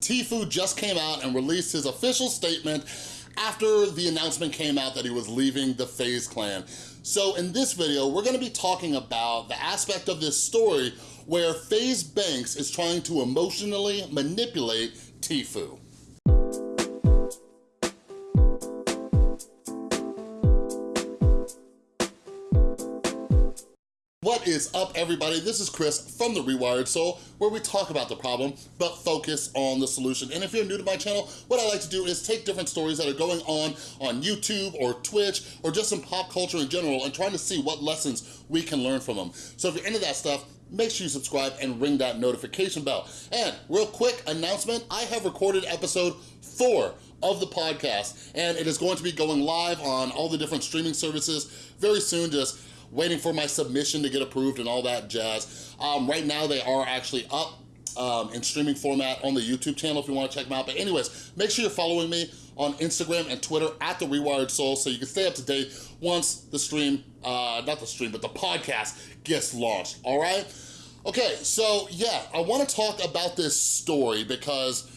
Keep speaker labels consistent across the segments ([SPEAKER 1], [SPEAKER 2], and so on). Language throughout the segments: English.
[SPEAKER 1] Tfue just came out and released his official statement after the announcement came out that he was leaving the FaZe clan. So in this video, we're gonna be talking about the aspect of this story where FaZe Banks is trying to emotionally manipulate Tfue. What is up, everybody? This is Chris from The Rewired Soul, where we talk about the problem, but focus on the solution. And if you're new to my channel, what I like to do is take different stories that are going on on YouTube or Twitch, or just in pop culture in general, and trying to see what lessons we can learn from them. So if you're into that stuff, make sure you subscribe and ring that notification bell. And real quick announcement, I have recorded episode four of the podcast, and it is going to be going live on all the different streaming services very soon, just waiting for my submission to get approved and all that jazz. Um, right now, they are actually up um, in streaming format on the YouTube channel if you wanna check them out. But anyways, make sure you're following me on Instagram and Twitter at The Rewired Soul so you can stay up to date once the stream, uh, not the stream, but the podcast gets launched, all right? Okay, so yeah, I wanna talk about this story because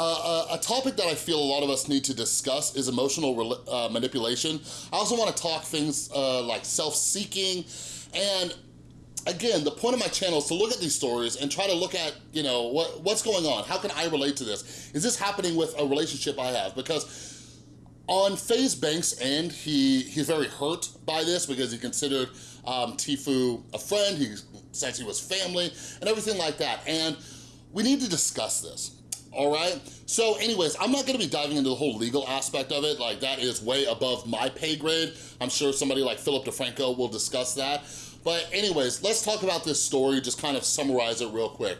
[SPEAKER 1] uh, a topic that I feel a lot of us need to discuss is emotional uh, manipulation. I also wanna talk things uh, like self-seeking and again, the point of my channel is to look at these stories and try to look at, you know, what, what's going on? How can I relate to this? Is this happening with a relationship I have? Because on FaZe Banks' end, he, he's very hurt by this because he considered um, Tfue a friend, he says he was family, and everything like that. And we need to discuss this all right? So anyways, I'm not gonna be diving into the whole legal aspect of it, like that is way above my pay grade. I'm sure somebody like Philip DeFranco will discuss that. But anyways, let's talk about this story, just kind of summarize it real quick.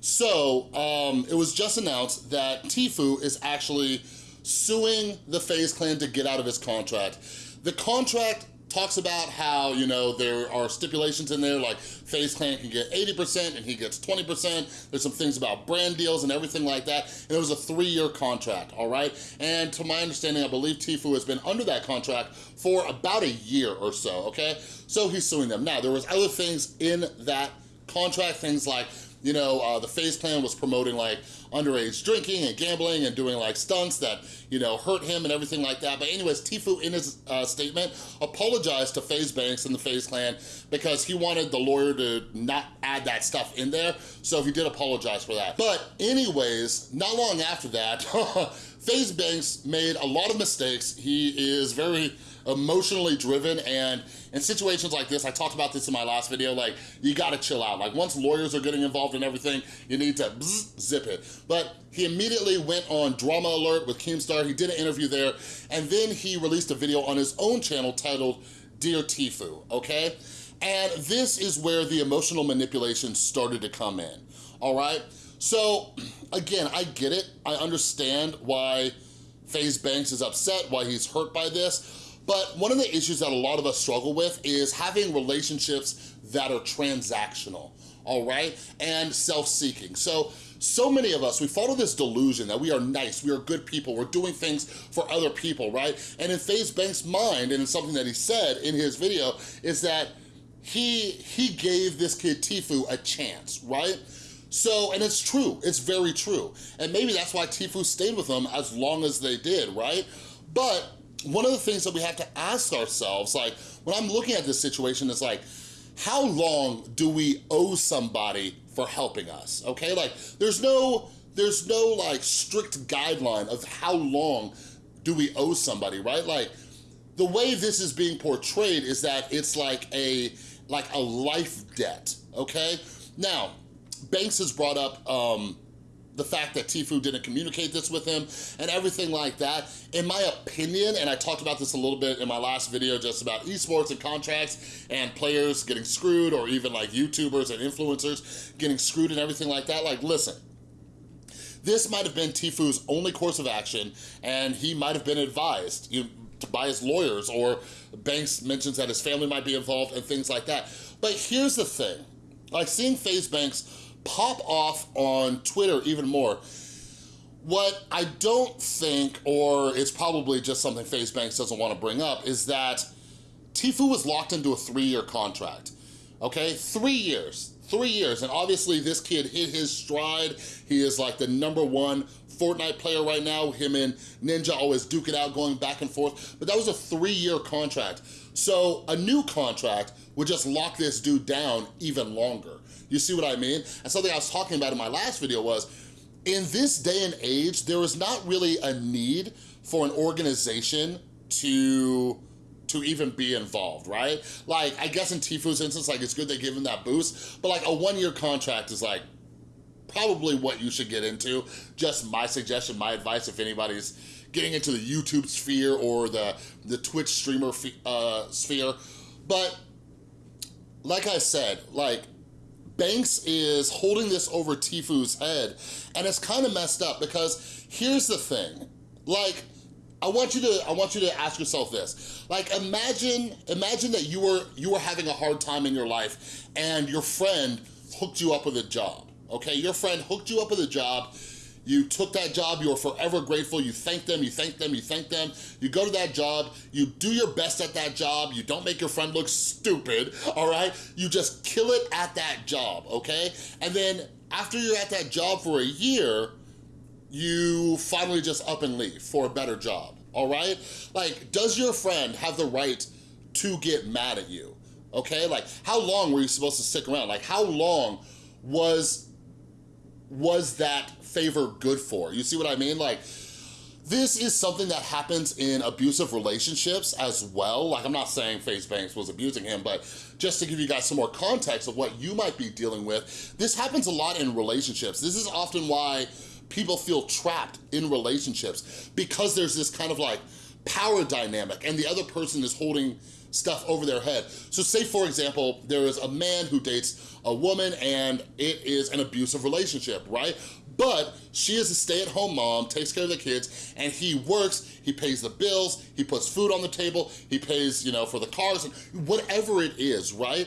[SPEAKER 1] So, um, it was just announced that Tfue is actually suing the FaZe Clan to get out of his contract. The contract talks about how, you know, there are stipulations in there like FaZe Clan can get 80% and he gets 20%. There's some things about brand deals and everything like that. And it was a three-year contract, all right? And to my understanding, I believe Tfue has been under that contract for about a year or so, okay? So he's suing them. Now, there was other things in that contract, things like you know, uh, the FaZe Clan was promoting like underage drinking and gambling and doing like stunts that, you know, hurt him and everything like that. But anyways, Tfue in his uh, statement apologized to FaZe Banks and the FaZe Clan because he wanted the lawyer to not add that stuff in there. So he did apologize for that. But anyways, not long after that, FaZe Banks made a lot of mistakes. He is very emotionally driven and in situations like this, I talked about this in my last video, like you gotta chill out. Like once lawyers are getting involved in everything, you need to bzz, zip it. But he immediately went on Drama Alert with Keemstar, he did an interview there, and then he released a video on his own channel titled Dear Tfue, okay? And this is where the emotional manipulation started to come in, all right? So again, I get it. I understand why FaZe Banks is upset, why he's hurt by this, but one of the issues that a lot of us struggle with is having relationships that are transactional, all right? And self-seeking. So, so many of us, we follow this delusion that we are nice, we are good people, we're doing things for other people, right? And in FaZe Banks' mind, and it's something that he said in his video, is that he, he gave this kid Tfue a chance, right? So, and it's true, it's very true. And maybe that's why Tfue stayed with them as long as they did, right? But one of the things that we have to ask ourselves, like when I'm looking at this situation, is like, how long do we owe somebody for helping us, okay? Like there's no, there's no like strict guideline of how long do we owe somebody, right? Like the way this is being portrayed is that it's like a, like a life debt, okay? Now, Banks has brought up um, the fact that Tfue didn't communicate this with him and everything like that. In my opinion, and I talked about this a little bit in my last video just about esports and contracts and players getting screwed or even like YouTubers and influencers getting screwed and everything like that. Like, listen, this might have been Tfue's only course of action and he might have been advised you by his lawyers or Banks mentions that his family might be involved and things like that. But here's the thing, like seeing FaZe Banks pop off on Twitter even more. What I don't think, or it's probably just something FaZe Banks doesn't want to bring up, is that Tfue was locked into a three-year contract, okay? Three years. Three years. And obviously this kid hit his stride. He is like the number one Fortnite player right now. Him and Ninja always duke it out going back and forth. But that was a three-year contract. So a new contract would just lock this dude down even longer. You see what I mean? And something I was talking about in my last video was, in this day and age, there is not really a need for an organization to to even be involved, right? Like, I guess in Tfue's instance, like, it's good they give him that boost, but like a one-year contract is like, probably what you should get into. Just my suggestion, my advice, if anybody's getting into the YouTube sphere or the, the Twitch streamer uh, sphere. But like I said, like Banks is holding this over Tfue's head and it's kind of messed up because here's the thing, like, I want you to I want you to ask yourself this. Like imagine imagine that you were you were having a hard time in your life and your friend hooked you up with a job. Okay? Your friend hooked you up with a job you took that job, you were forever grateful, you thank them, you thank them, you thank them. You go to that job, you do your best at that job, you don't make your friend look stupid, all right? You just kill it at that job, okay? And then after you're at that job for a year, you finally just up and leave for a better job, all right? Like, does your friend have the right to get mad at you, okay? Like, how long were you supposed to stick around? Like, how long was, was that favor good for? You see what I mean? Like, this is something that happens in abusive relationships as well. Like, I'm not saying FaZe Banks was abusing him, but just to give you guys some more context of what you might be dealing with, this happens a lot in relationships. This is often why people feel trapped in relationships because there's this kind of like power dynamic and the other person is holding stuff over their head. So say for example, there is a man who dates a woman and it is an abusive relationship, right? But she is a stay-at-home mom, takes care of the kids, and he works, he pays the bills, he puts food on the table, he pays, you know, for the cars, and whatever it is, right?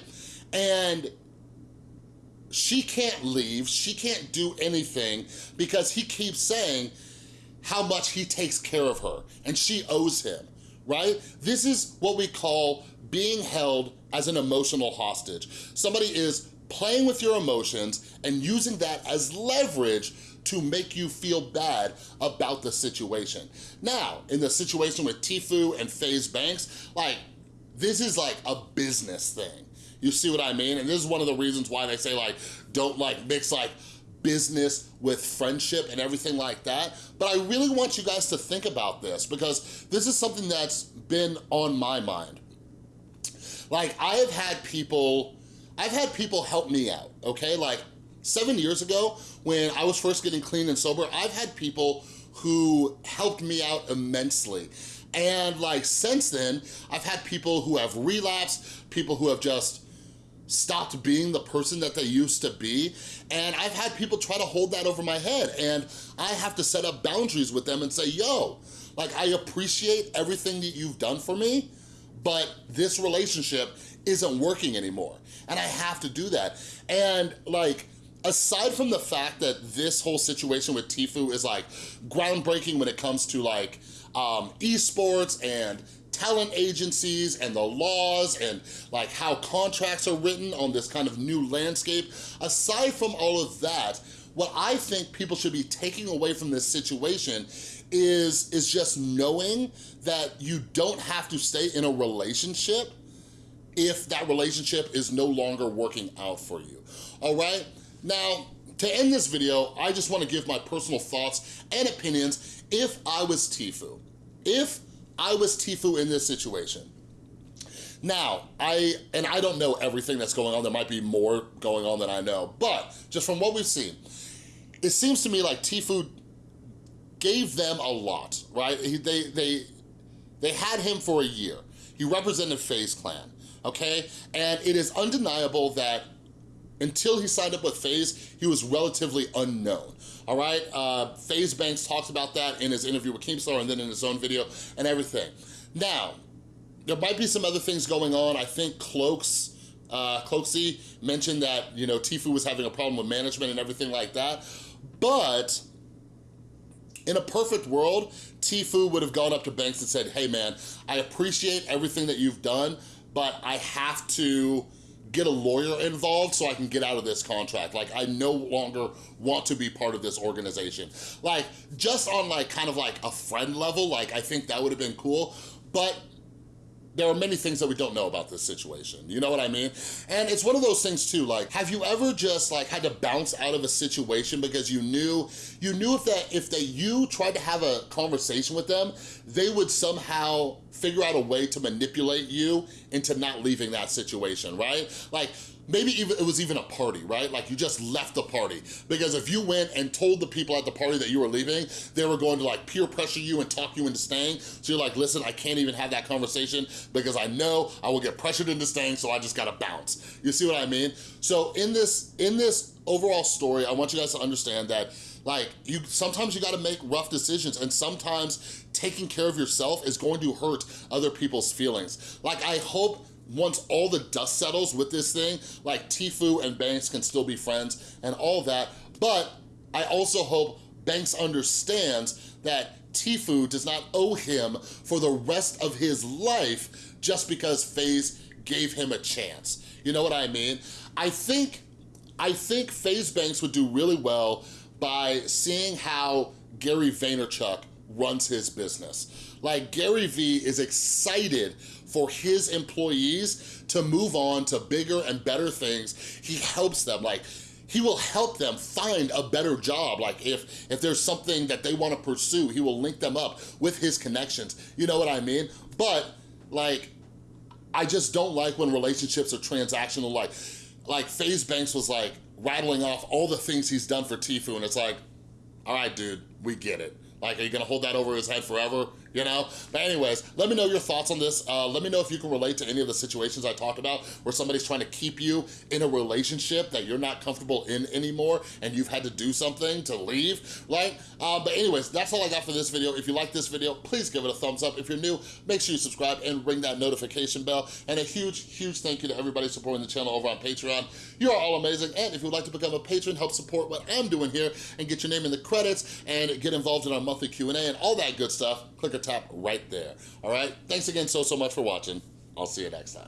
[SPEAKER 1] And she can't leave, she can't do anything because he keeps saying how much he takes care of her, and she owes him, right? This is what we call being held as an emotional hostage. Somebody is playing with your emotions and using that as leverage to make you feel bad about the situation. Now, in the situation with Tfue and FaZe Banks, like, this is like a business thing. You see what I mean? And this is one of the reasons why they say like, don't like mix like business with friendship and everything like that. But I really want you guys to think about this because this is something that's been on my mind. Like I have had people I've had people help me out, okay? Like seven years ago, when I was first getting clean and sober, I've had people who helped me out immensely. And like since then, I've had people who have relapsed, people who have just stopped being the person that they used to be. And I've had people try to hold that over my head and I have to set up boundaries with them and say, yo, like I appreciate everything that you've done for me, but this relationship isn't working anymore. And I have to do that. And like, aside from the fact that this whole situation with Tfue is like groundbreaking when it comes to like um, esports and talent agencies and the laws and like how contracts are written on this kind of new landscape, aside from all of that, what I think people should be taking away from this situation is, is just knowing that you don't have to stay in a relationship if that relationship is no longer working out for you, all right? Now, to end this video, I just wanna give my personal thoughts and opinions if I was Tfue. If I was Tfue in this situation. Now, I, and I don't know everything that's going on, there might be more going on than I know, but just from what we've seen, it seems to me like Tfue gave them a lot, right? He, they, they, they had him for a year. He represented FaZe Clan okay? And it is undeniable that until he signed up with FaZe, he was relatively unknown, all right? Uh, FaZe Banks talks about that in his interview with Keemstar and then in his own video and everything. Now, there might be some other things going on. I think Cloaks, uh, Cloakzy mentioned that, you know, Tfue was having a problem with management and everything like that. But in a perfect world, Tfue would have gone up to Banks and said, hey man, I appreciate everything that you've done, but I have to get a lawyer involved so I can get out of this contract. Like, I no longer want to be part of this organization. Like, just on like, kind of like a friend level, like, I think that would have been cool, but there are many things that we don't know about this situation. You know what I mean? And it's one of those things too, like, have you ever just like had to bounce out of a situation because you knew, you knew if that, if that you tried to have a conversation with them, they would somehow figure out a way to manipulate you into not leaving that situation, right? Like, maybe even it was even a party, right? Like you just left the party. Because if you went and told the people at the party that you were leaving, they were going to like peer pressure you and talk you into staying. So you're like, listen, I can't even have that conversation because I know I will get pressured into staying, so I just gotta bounce. You see what I mean? So in this, in this overall story, I want you guys to understand that like you sometimes you got to make rough decisions and sometimes taking care of yourself is going to hurt other people's feelings like i hope once all the dust settles with this thing like tfue and banks can still be friends and all that. But i also hope banks understands that tfue does not owe him for the rest of his life just because FaZe gave him a chance. You know what i mean? I think I think FaZe Banks would do really well by seeing how Gary Vaynerchuk runs his business. Like Gary V is excited for his employees to move on to bigger and better things. He helps them, like he will help them find a better job. Like if, if there's something that they wanna pursue, he will link them up with his connections. You know what I mean? But like, I just don't like when relationships are transactional. Like, like FaZe Banks was like rattling off all the things he's done for Tfue and it's like, all right, dude, we get it. Like, are you gonna hold that over his head forever? You know? But anyways, let me know your thoughts on this. Uh, let me know if you can relate to any of the situations I talked about where somebody's trying to keep you in a relationship that you're not comfortable in anymore and you've had to do something to leave, right? Uh, but anyways, that's all I got for this video. If you like this video, please give it a thumbs up. If you're new, make sure you subscribe and ring that notification bell. And a huge, huge thank you to everybody supporting the channel over on Patreon. You are all amazing. And if you'd like to become a patron, help support what I'm doing here and get your name in the credits and get involved in our monthly Q&A and all that good stuff, click or tap right there, all right? Thanks again so, so much for watching. I'll see you next time.